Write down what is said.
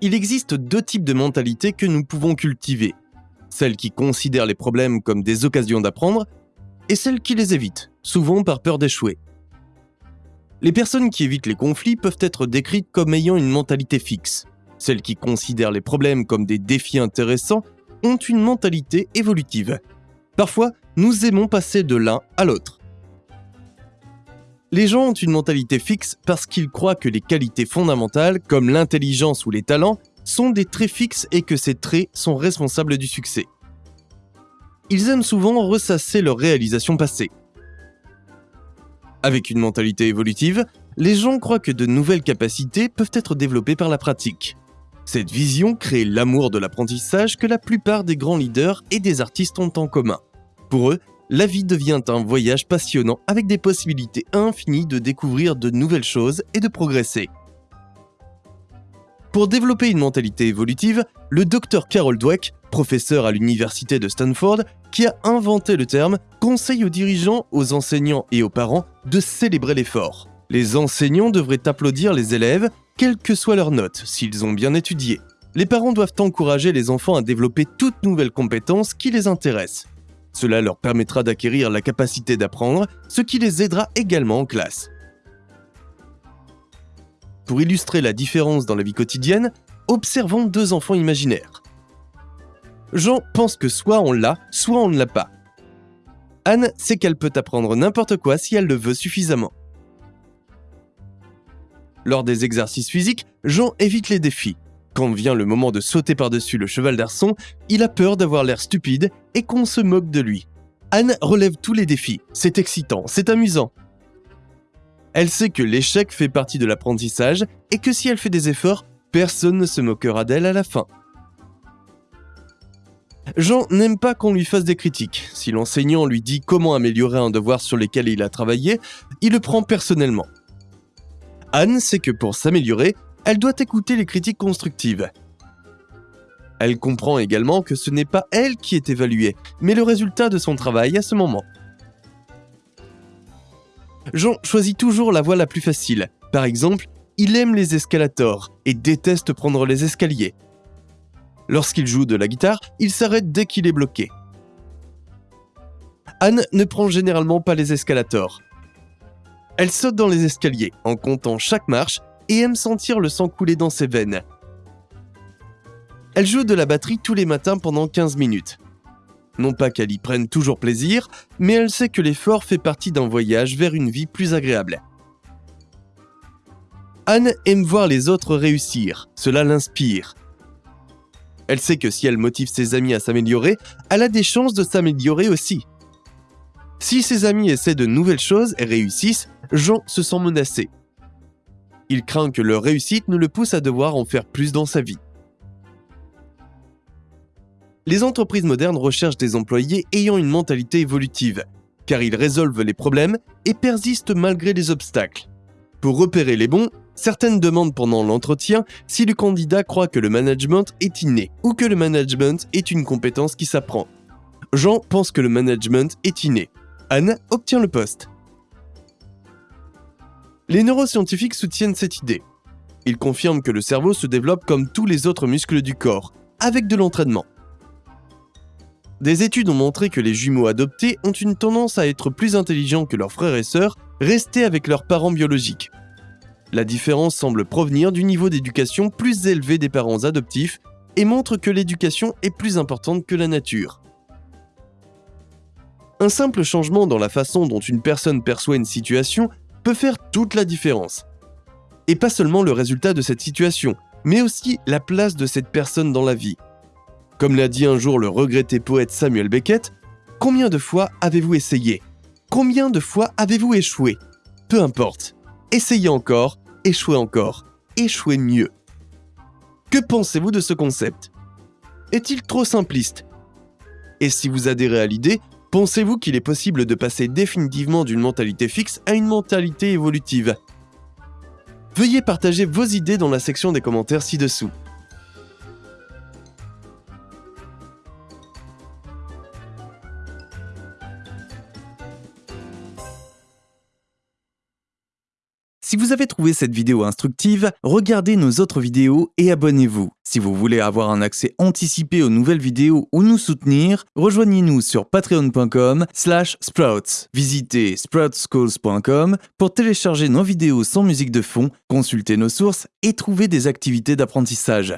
Il existe deux types de mentalités que nous pouvons cultiver. Celle qui considère les problèmes comme des occasions d'apprendre et celle qui les évite, souvent par peur d'échouer. Les personnes qui évitent les conflits peuvent être décrites comme ayant une mentalité fixe. Celles qui considèrent les problèmes comme des défis intéressants ont une mentalité évolutive. Parfois, nous aimons passer de l'un à l'autre. Les gens ont une mentalité fixe parce qu'ils croient que les qualités fondamentales, comme l'intelligence ou les talents, sont des traits fixes et que ces traits sont responsables du succès. Ils aiment souvent ressasser leurs réalisations passées. Avec une mentalité évolutive, les gens croient que de nouvelles capacités peuvent être développées par la pratique. Cette vision crée l'amour de l'apprentissage que la plupart des grands leaders et des artistes ont en commun. Pour eux, la vie devient un voyage passionnant avec des possibilités infinies de découvrir de nouvelles choses et de progresser. Pour développer une mentalité évolutive, le docteur Carol Dweck, professeur à l'université de Stanford, qui a inventé le terme, conseille aux dirigeants, aux enseignants et aux parents de célébrer l'effort. Les enseignants devraient applaudir les élèves, quelles que soient leurs notes, s'ils ont bien étudié. Les parents doivent encourager les enfants à développer toutes nouvelles compétences qui les intéressent. Cela leur permettra d'acquérir la capacité d'apprendre, ce qui les aidera également en classe. Pour illustrer la différence dans la vie quotidienne, observons deux enfants imaginaires. Jean pense que soit on l'a, soit on ne l'a pas. Anne sait qu'elle peut apprendre n'importe quoi si elle le veut suffisamment. Lors des exercices physiques, Jean évite les défis. Quand vient le moment de sauter par-dessus le cheval d'arçon, il a peur d'avoir l'air stupide et qu'on se moque de lui. Anne relève tous les défis, c'est excitant, c'est amusant. Elle sait que l'échec fait partie de l'apprentissage et que si elle fait des efforts, personne ne se moquera d'elle à la fin. Jean n'aime pas qu'on lui fasse des critiques. Si l'enseignant lui dit comment améliorer un devoir sur lequel il a travaillé, il le prend personnellement. Anne sait que pour s'améliorer, elle doit écouter les critiques constructives. Elle comprend également que ce n'est pas elle qui est évaluée, mais le résultat de son travail à ce moment. Jean choisit toujours la voie la plus facile. Par exemple, il aime les escalators et déteste prendre les escaliers. Lorsqu'il joue de la guitare, il s'arrête dès qu'il est bloqué. Anne ne prend généralement pas les escalators. Elle saute dans les escaliers en comptant chaque marche et aime sentir le sang couler dans ses veines. Elle joue de la batterie tous les matins pendant 15 minutes. Non pas qu'elle y prenne toujours plaisir, mais elle sait que l'effort fait partie d'un voyage vers une vie plus agréable. Anne aime voir les autres réussir, cela l'inspire. Elle sait que si elle motive ses amis à s'améliorer, elle a des chances de s'améliorer aussi. Si ses amis essaient de nouvelles choses et réussissent, Jean se sent menacé. Il craint que leur réussite ne le pousse à devoir en faire plus dans sa vie. Les entreprises modernes recherchent des employés ayant une mentalité évolutive, car ils résolvent les problèmes et persistent malgré les obstacles. Pour repérer les bons, certaines demandent pendant l'entretien si le candidat croit que le management est inné ou que le management est une compétence qui s'apprend. Jean pense que le management est inné. Anne obtient le poste. Les neuroscientifiques soutiennent cette idée. Ils confirment que le cerveau se développe comme tous les autres muscles du corps, avec de l'entraînement. Des études ont montré que les jumeaux adoptés ont une tendance à être plus intelligents que leurs frères et sœurs restés avec leurs parents biologiques. La différence semble provenir du niveau d'éducation plus élevé des parents adoptifs et montre que l'éducation est plus importante que la nature. Un simple changement dans la façon dont une personne perçoit une situation faire toute la différence. Et pas seulement le résultat de cette situation, mais aussi la place de cette personne dans la vie. Comme l'a dit un jour le regretté poète Samuel Beckett, combien de fois avez-vous essayé? Combien de fois avez-vous échoué? Peu importe. Essayez encore, échouez encore, échouez mieux. Que pensez-vous de ce concept? Est-il trop simpliste? Et si vous adhérez à l'idée, Pensez-vous qu'il est possible de passer définitivement d'une mentalité fixe à une mentalité évolutive? Veuillez partager vos idées dans la section des commentaires ci-dessous. Si vous avez trouvé cette vidéo instructive, regardez nos autres vidéos et abonnez-vous. Si vous voulez avoir un accès anticipé aux nouvelles vidéos ou nous soutenir, rejoignez-nous sur patreon.com slash sprouts. Visitez sproutsschools.com pour télécharger nos vidéos sans musique de fond, consulter nos sources et trouver des activités d'apprentissage.